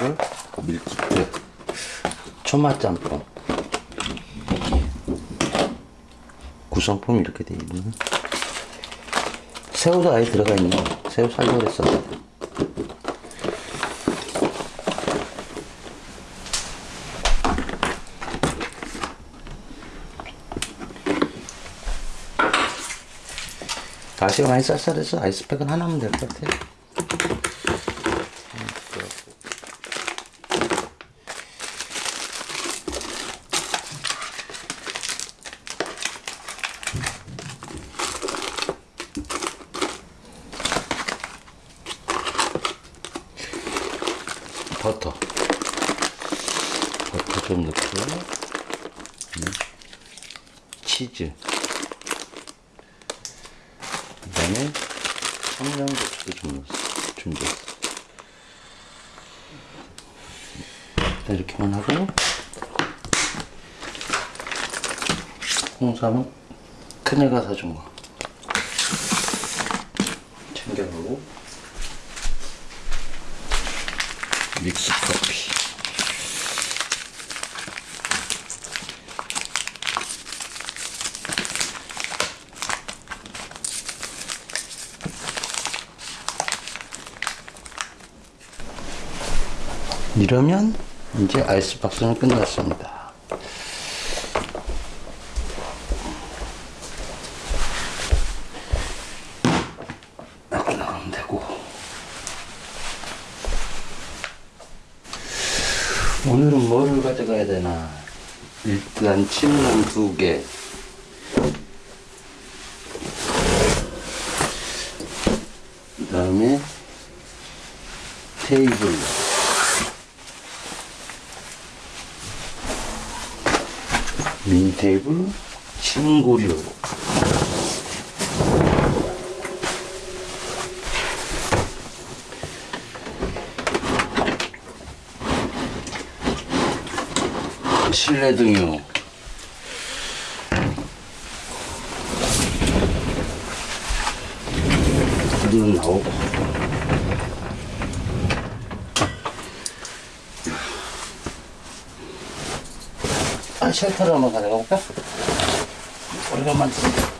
출출하면 먹을 밀키트. 초맛짬뽕. 구성품이 이렇게 돼 있네 새우도 아예 들어가 있네. 새우 살려고 그랬었는데. 날씨가 많이 쌀쌀해서 아이스팩은 하나면 될 것 같아요 버터 버터 좀 넣고 네. 치즈 그 다음에 청양고추도 좀 넣었어 준비했어 일단 이렇게만 하고 홍삼은 큰애가 사준 거 챙겨가고 믹스 커피 이러면 이제 아이스박스는 끝났습니다. 이렇게 나가면 되고 오늘은 뭐를 가져가야 되나 일단 침낭 두개. 그 다음에 테이블. 미니 테이블 침구류. 실내 등유 눈 나오고 아, 쉘터를 한번 가져가 볼까? 오래간만 쉘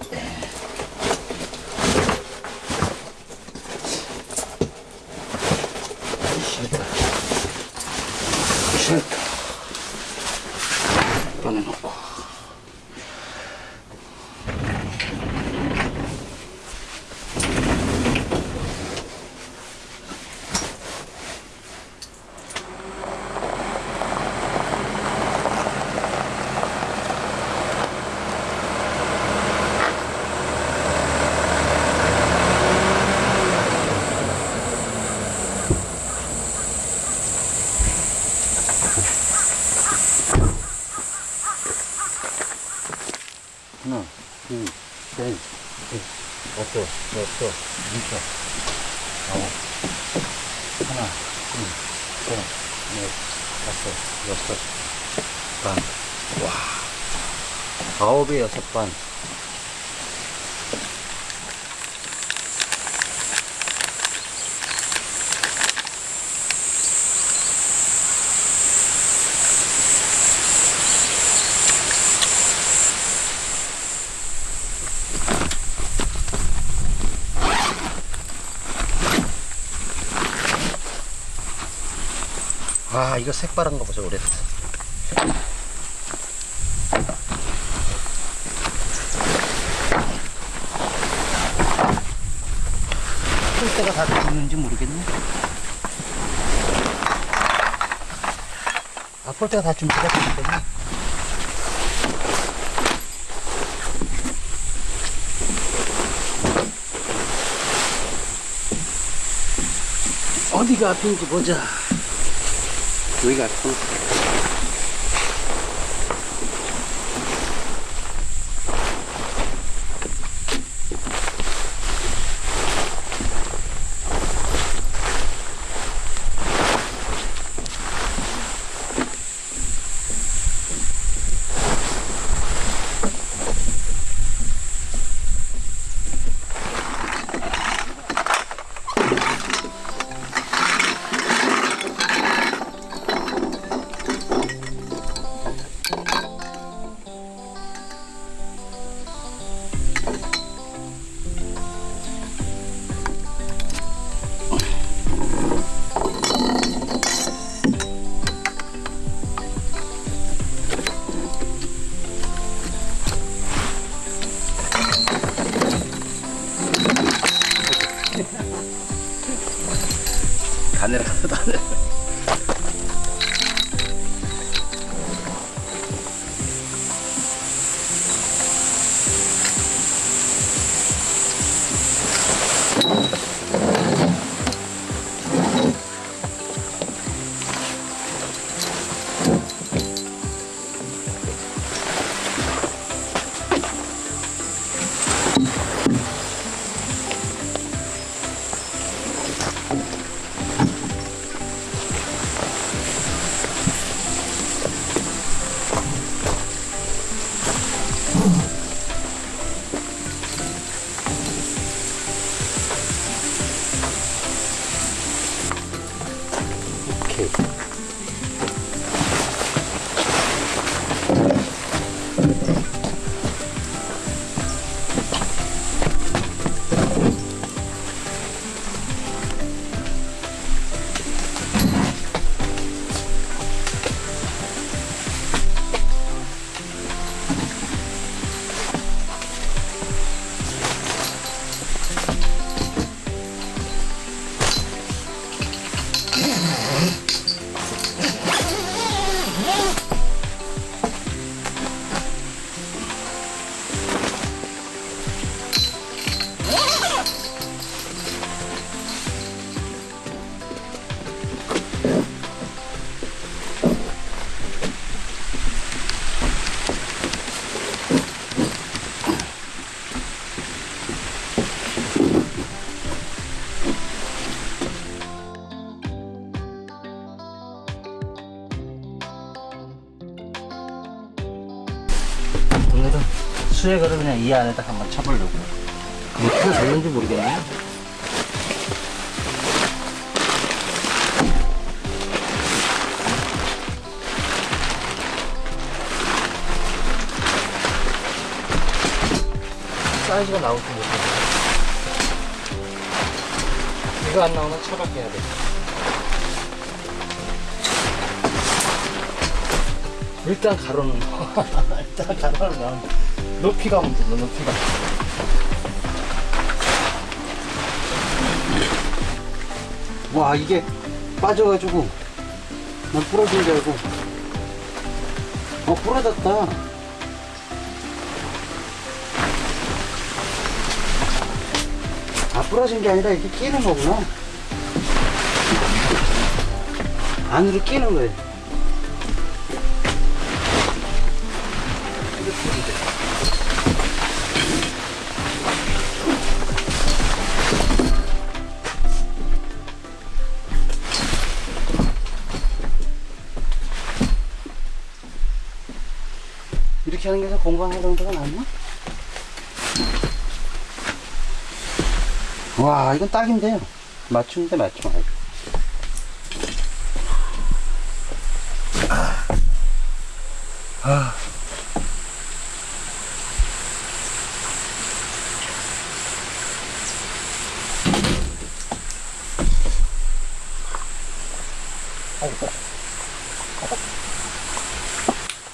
하나, 둘, 셋, 넷, 다섯, 여섯, 일곱, 아홉, 하나, 둘, 셋, 넷, 다섯, 여섯, 반. 와, 아홉에 여섯 반. 아, 이거 색바른 거 보세요, 오래됐어. 폴대가 다 죽는지 모르겠네. 아, 폴대가 다 준비가 됐거든요. 어디가 앞인지 보자. 여기가 오 오늘은 수액을 그냥 이 안에다 한번 쳐보려고. 뭐 피가 되는지 모르겠네. 사이즈가 나올지 모르겠네. 이거 안 나오면 차갑게 해야 돼. 일단 가로는. 일단 가로는 넣어. 높이가 문제다, 높이가. 와 이게 빠져가지고 난 부러진 줄 알고 어 부러졌다 아 부러진 게 아니라 이렇게 끼는 거구나 안으로 끼는 거예요 이렇게 하는 게 더 건강하던데가 낫나? 와 이건 딱인데요 맞춤인데 맞춤 아이고.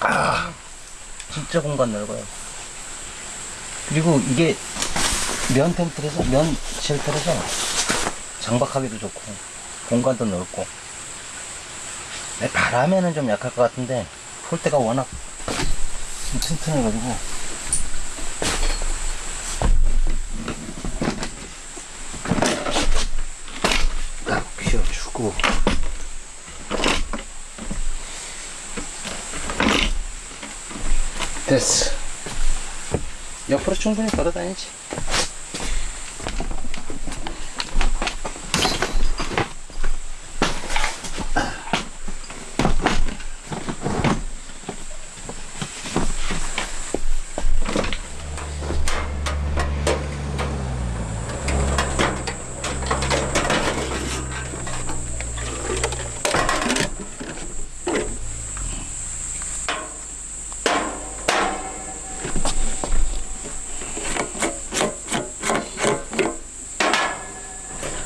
아. 공간 넓어요. 그리고 이게 면 텐트라서, 면 쉘터라서 장박하기도 좋고, 공간도 넓고. 네, 바람에는 좀 약할 것 같은데, 폴대가 워낙 좀 튼튼해가지고. 딱 피워주고. 됐어 옆으로 충분히 걸어 다니지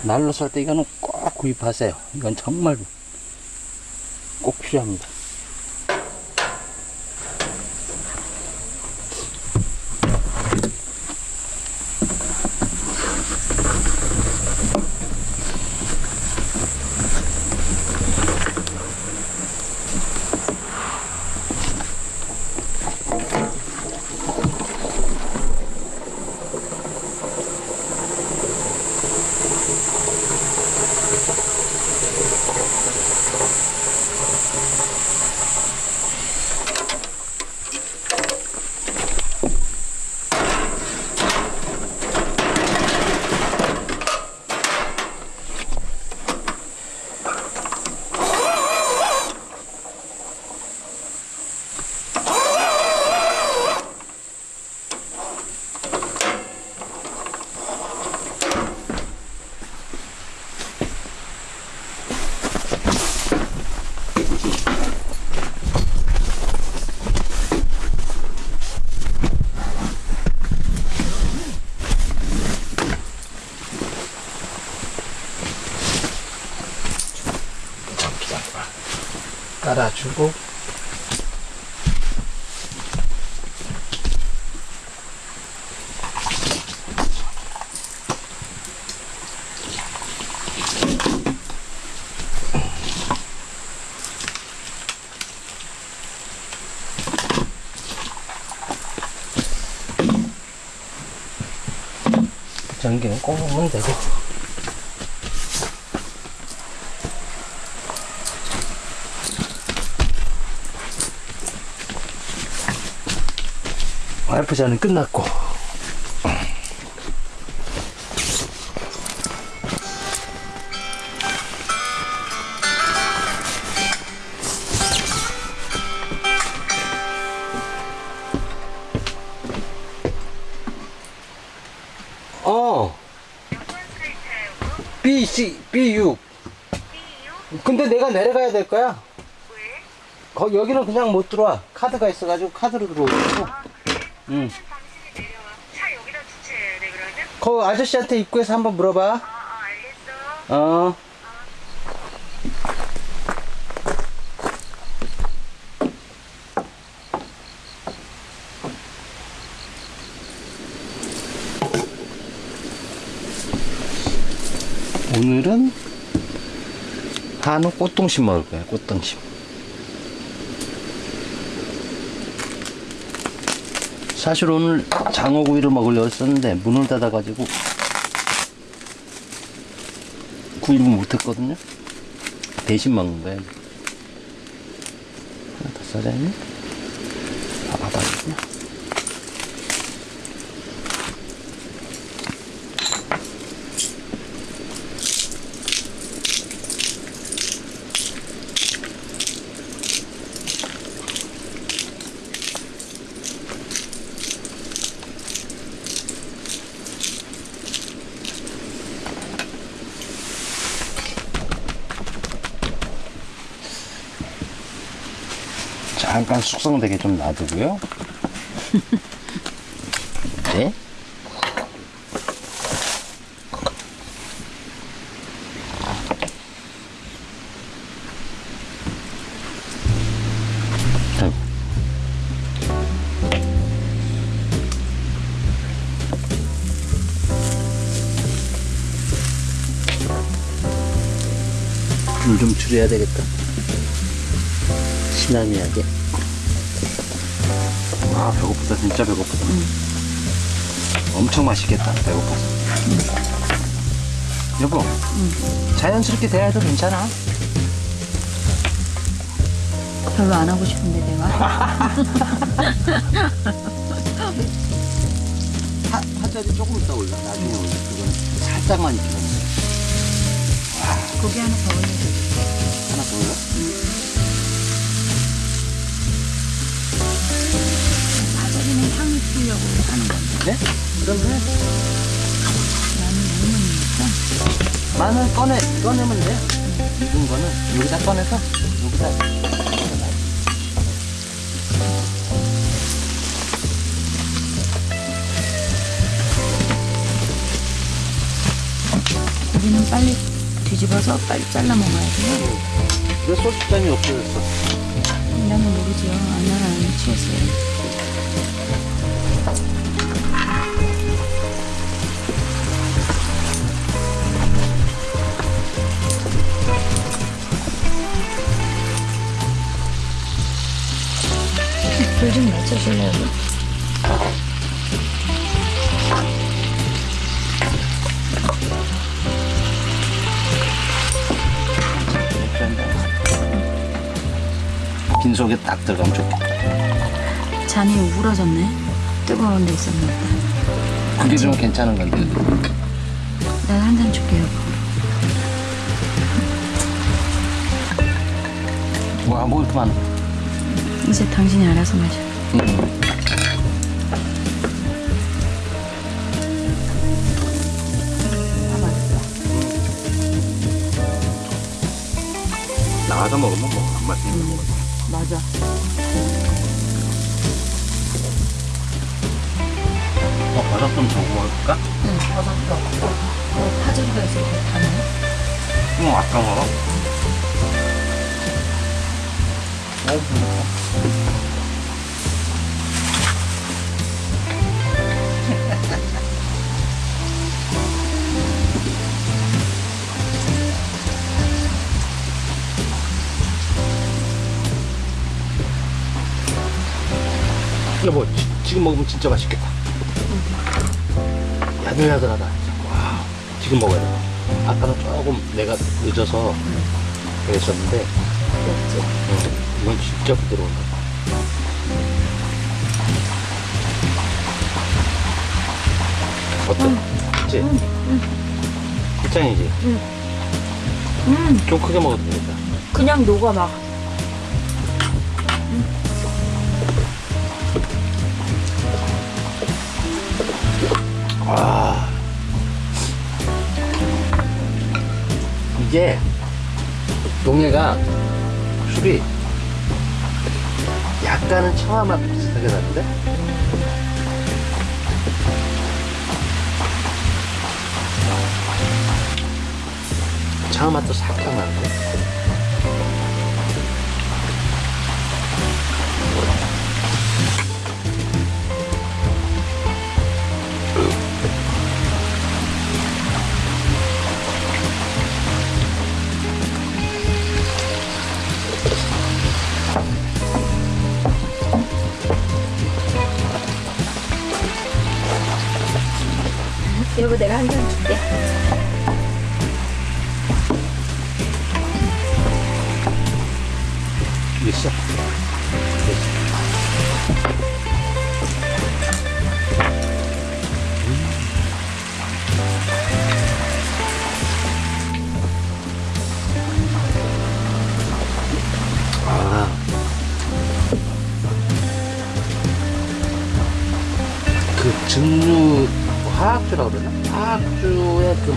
날로 살때 이거는 꼭 구입하세요. 이건 정말 꼭 필요합니다. 깔아주고. 전기는 꼽으면 되고 전은 끝났고. 어. B, C, B, U. 근데 내가 내려가야 될 거야. 왜? 거, 여기는 그냥 못 들어와. 카드가 있어가지고 카드로 들어오고 응. 그러면? 거 아저씨한테 입구에서 한번 물어봐 아, 아, 알겠어. 어. 오늘은 한우 꽃등심 먹을 거야, 꽃등심. 사실 오늘 장어구이를 먹으려고 했었는데 문을 닫아가지고 구입을 못했거든요. 대신 먹는 거예요. 하나 더 써자니? 아, 바닥이구나. 잠깐 숙성되게 좀 놔두고요. 네. 아이고. 불좀 줄여야 되겠다. 시나미하게. 아 배고프다. 진짜 배고프다. 엄청 맛있겠다. 배고파서. 여보 자연스럽게 대화해도 괜찮아? 별로 안 하고 싶은데 내가? 파, 파절이 조금 이따 올려. 나중에 올려. 그건 살짝만 익히면. 돼 고기 하나 더 올려줘. 하나 더 올려? 풀려고 하는 건데. 네? 그러면 나는 먹으니까 마늘 꺼내 꺼내면 돼 익은 거는 여기다 꺼내서 여기다 고기는 빨리 뒤집어서 빨리 잘라 먹어야 돼요. 왜 소주잔이 없어졌어. 나는 모르죠. 안나랑 취했어요 맞춰줄래요? 빈속에 딱 들어가면 좋겠다. 잔이 우러졌네. 뜨거운 데 있었나 보다. 그게 좀 괜찮은 건데. 내가 한 잔 줄게요 와, 뭐 이렇게 많아 이제 당신이 알아서 마셔 응. 나가서 먹으면 뭐안 맛있는 거 같아 맞아 어, 버섯 좀더 구워볼까? 응 버섯도 어, 파절이가 때 다네 응, 아까 먹어. 여보 지, 지금 먹으면 진짜 맛있겠다 야들야들하다 와 지금 먹어야 돼 아까는 조금 내가 늦어서 그랬었는데 응, 이건 진짜 부드러운다 어때? 그치? 끝장이지? 음, 좀 크게 먹어도 되겠다 그냥 녹아 막. 아 이게 동해가 술이 약간은 청아 맛 비슷하게 나는데? 청아 맛도 살짝 나는데 여보, 내가 한 잔 줄게. 있어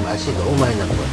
화학주의 그 맛이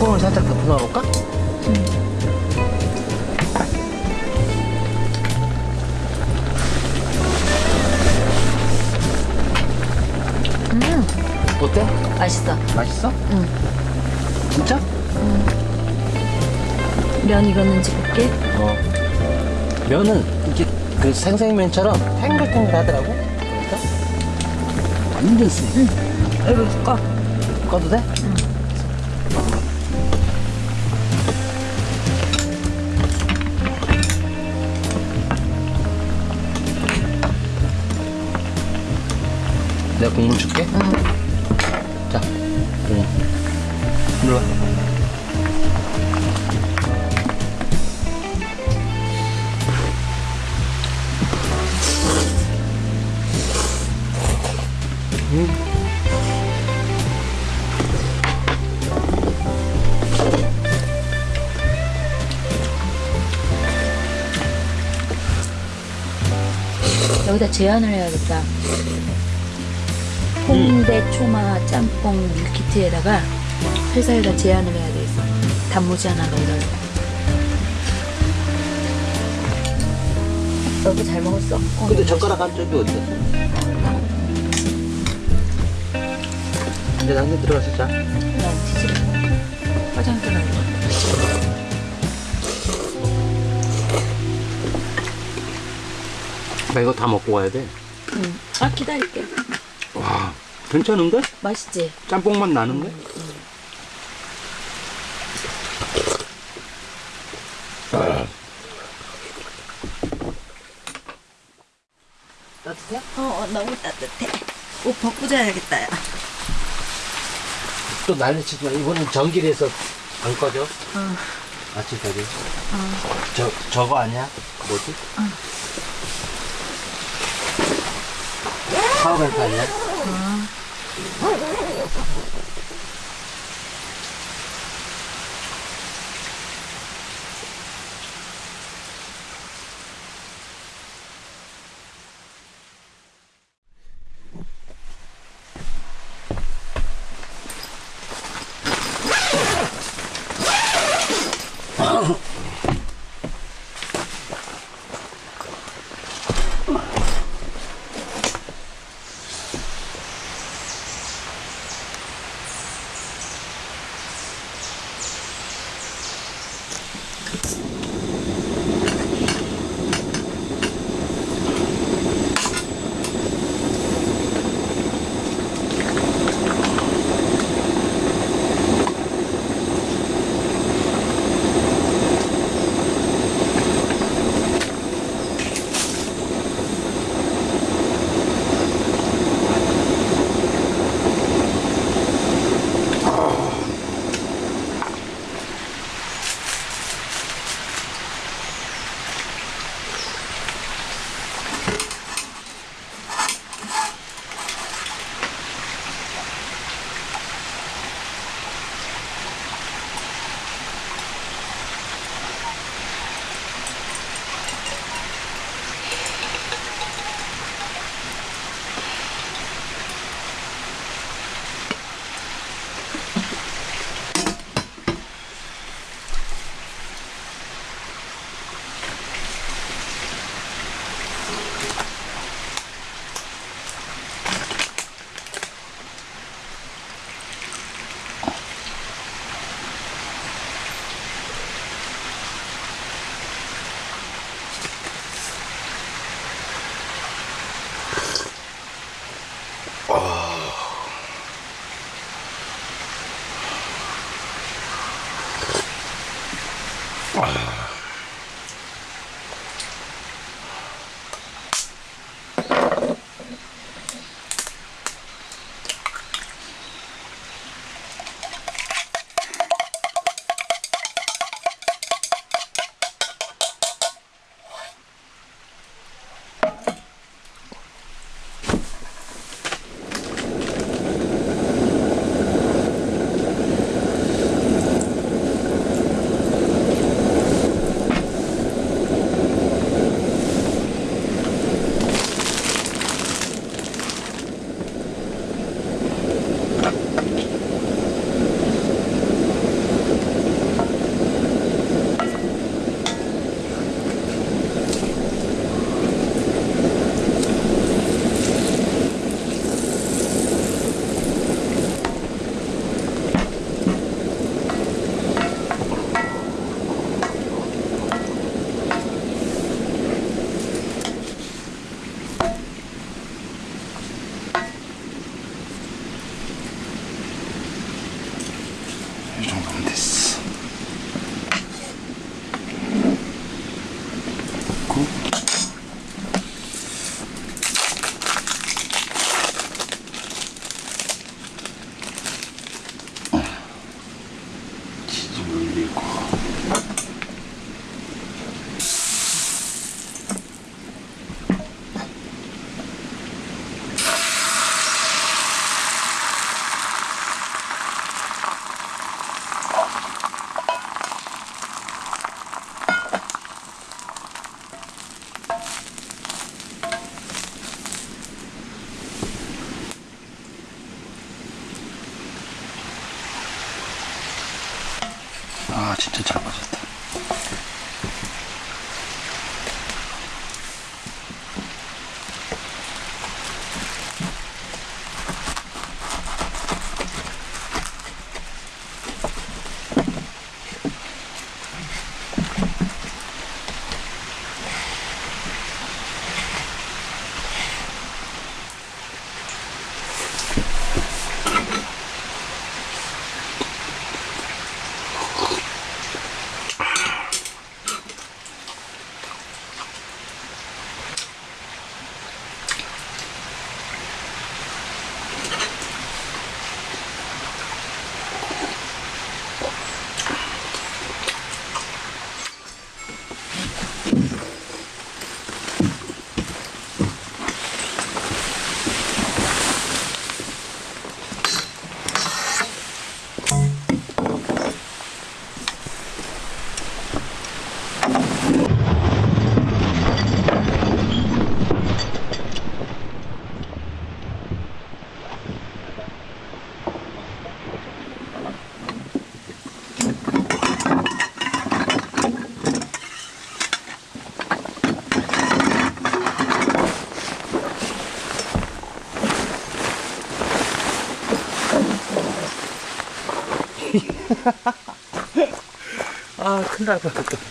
뚜껑을 살짝 덮어 놔볼까? 어때? 맛있어. 맛있어? 응. 진짜? 면 익었는지 볼게. 어. 면은 이렇게 그 생생면처럼 탱글탱글 하더라고. 그러니까 완전 세. 여기 꺼. 꺼도 돼? 내가 국물 줄게. 응. 자, 응. 일로 와. 여기다 제안을 해야겠다. 홍대 초마 짬뽕 밀키트에다가 회사에다 제안을 해야 되겠어. 단무지 하나 넣어달라고. 너도 잘 먹었어? 어, 근데 젓가락 한 쪽이 어디 갔어? 이제 당근 들어가서 자. 나 뒤집어. 화장실. 나 이거 다 먹고 가야 돼. 응. 아 기다릴게. 와, 괜찮은데? 맛있지? 짬뽕 맛 나는데? 따뜻해? 어, 어 너무 따뜻해. 옷 벗고 자야겠다. 야. 또 난리 치지 마. 이번엔 전기에서 안 꺼져. 어. 아침까지. 저, 저거 아니야? 뭐지? 파워뱅크 아니야? Thank you. 아, 큰일 날 뻔했다.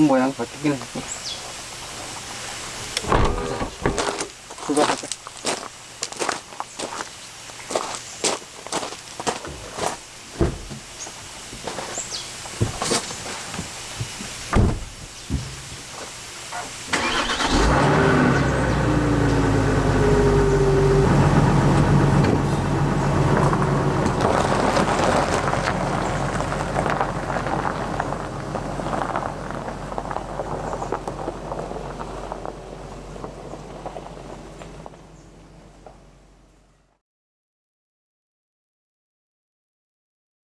모양 바뀌긴 했어.